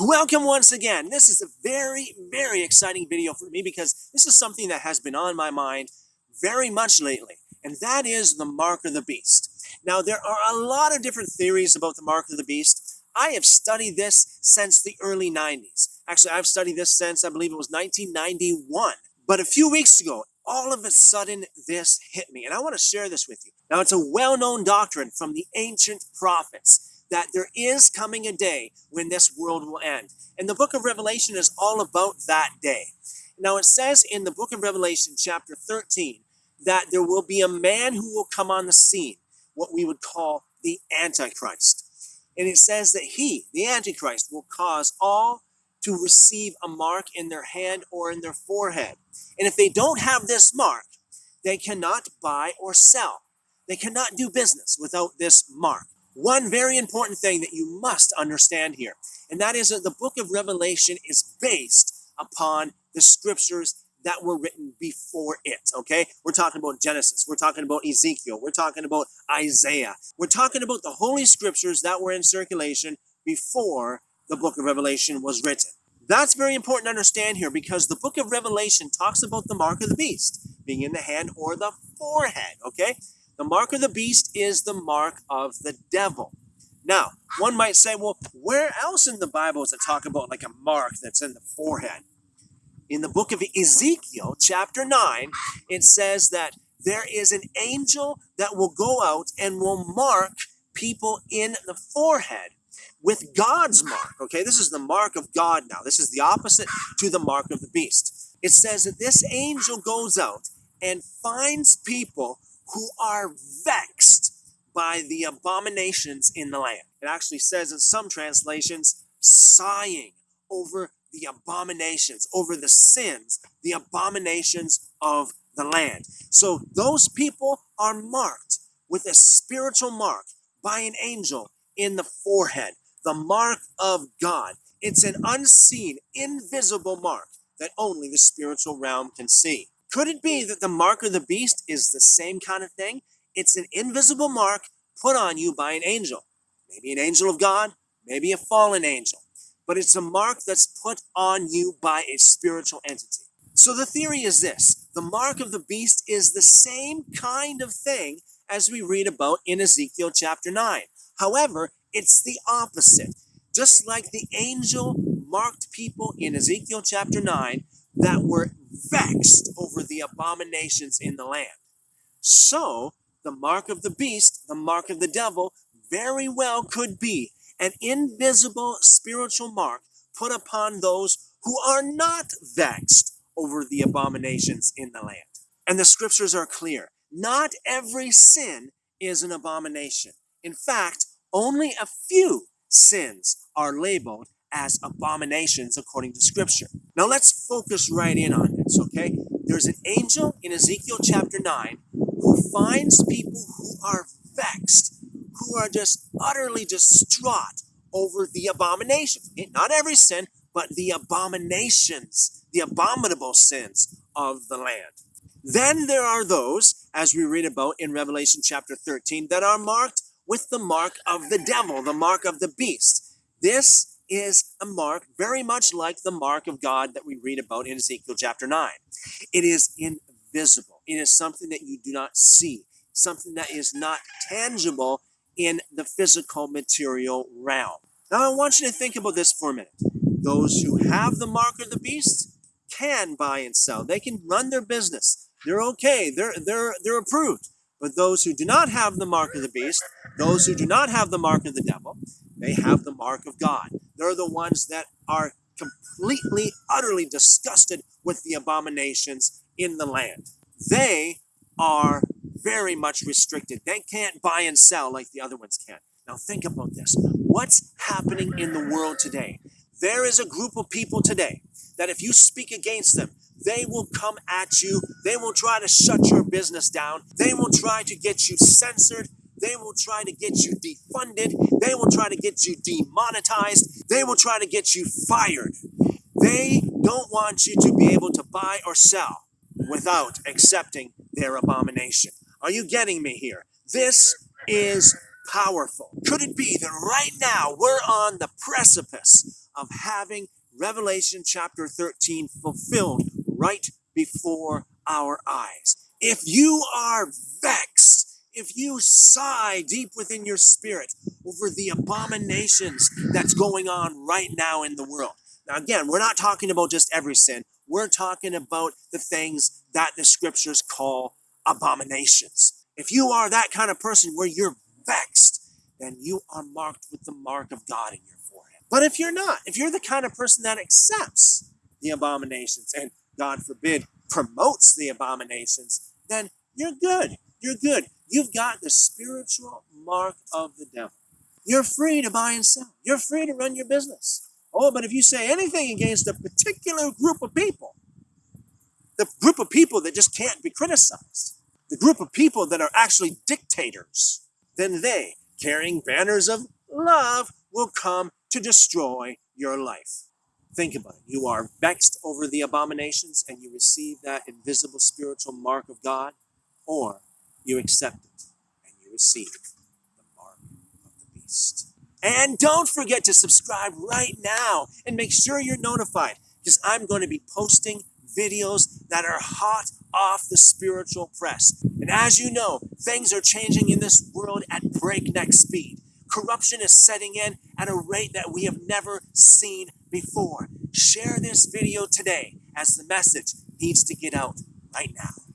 Welcome once again. This is a very, very exciting video for me because this is something that has been on my mind very much lately, and that is the mark of the beast. Now, there are a lot of different theories about the mark of the beast. I have studied this since the early 90s. Actually, I've studied this since, I believe it was 1991. But a few weeks ago, all of a sudden, this hit me, and I want to share this with you. Now, it's a well-known doctrine from the ancient prophets that there is coming a day when this world will end. And the book of Revelation is all about that day. Now it says in the book of Revelation, chapter 13, that there will be a man who will come on the scene, what we would call the Antichrist. And it says that he, the Antichrist, will cause all to receive a mark in their hand or in their forehead. And if they don't have this mark, they cannot buy or sell. They cannot do business without this mark one very important thing that you must understand here, and that is that the book of Revelation is based upon the scriptures that were written before it, okay? We're talking about Genesis, we're talking about Ezekiel, we're talking about Isaiah. We're talking about the holy scriptures that were in circulation before the book of Revelation was written. That's very important to understand here because the book of Revelation talks about the mark of the beast being in the hand or the forehead, okay? The mark of the beast is the mark of the devil. Now, one might say, well, where else in the Bible does it talk about like a mark that's in the forehead? In the book of Ezekiel, chapter 9, it says that there is an angel that will go out and will mark people in the forehead with God's mark. Okay, this is the mark of God now. This is the opposite to the mark of the beast. It says that this angel goes out and finds people who are vexed by the abominations in the land. It actually says in some translations, sighing over the abominations, over the sins, the abominations of the land. So those people are marked with a spiritual mark by an angel in the forehead, the mark of God. It's an unseen, invisible mark that only the spiritual realm can see. Could it be that the mark of the beast is the same kind of thing? It's an invisible mark put on you by an angel. Maybe an angel of God, maybe a fallen angel. But it's a mark that's put on you by a spiritual entity. So the theory is this the mark of the beast is the same kind of thing as we read about in Ezekiel chapter 9. However, it's the opposite. Just like the angel marked people in Ezekiel chapter 9 that were vexed over the abominations in the land. So, the mark of the beast, the mark of the devil, very well could be an invisible spiritual mark put upon those who are not vexed over the abominations in the land. And the scriptures are clear. Not every sin is an abomination. In fact, only a few sins are labeled as abominations according to scripture. Now let's focus right in on this, okay? There's an angel in Ezekiel chapter 9 who finds people who are vexed, who are just utterly distraught over the abominations. Not every sin, but the abominations, the abominable sins of the land. Then there are those, as we read about in Revelation chapter 13, that are marked with the mark of the devil, the mark of the beast. This is a mark very much like the mark of God that we read about in Ezekiel chapter 9. It is invisible. It is something that you do not see, something that is not tangible in the physical material realm. Now I want you to think about this for a minute. Those who have the mark of the beast can buy and sell. They can run their business. They're okay. They're they're they're approved. But those who do not have the mark of the beast, those who do not have the mark of the devil, they have the mark of God. They're the ones that are completely, utterly disgusted with the abominations in the land. They are very much restricted. They can't buy and sell like the other ones can. Now think about this. What's happening in the world today? There is a group of people today that if you speak against them, they will come at you. They will try to shut your business down. They will try to get you censored. They will try to get you defunded. They will try to get you demonetized. They will try to get you fired. They don't want you to be able to buy or sell without accepting their abomination. Are you getting me here? This is powerful. Could it be that right now we're on the precipice of having Revelation chapter 13 fulfilled right before our eyes. If you are vexed, if you sigh deep within your spirit over the abominations that's going on right now in the world. Now, again, we're not talking about just every sin. We're talking about the things that the scriptures call abominations. If you are that kind of person where you're vexed, then you are marked with the mark of God in your forehead. But if you're not, if you're the kind of person that accepts the abominations and God forbid promotes the abominations, then you're good. You're good. You've got the spiritual mark of the devil. You're free to buy and sell. You're free to run your business. Oh, but if you say anything against a particular group of people, the group of people that just can't be criticized, the group of people that are actually dictators, then they, carrying banners of love, will come to destroy your life. Think about it. You are vexed over the abominations and you receive that invisible spiritual mark of God, or you accept it and you receive the mark of the beast. And don't forget to subscribe right now and make sure you're notified because I'm going to be posting videos that are hot off the spiritual press. And as you know, things are changing in this world at breakneck speed. Corruption is setting in at a rate that we have never seen before. Share this video today as the message needs to get out right now.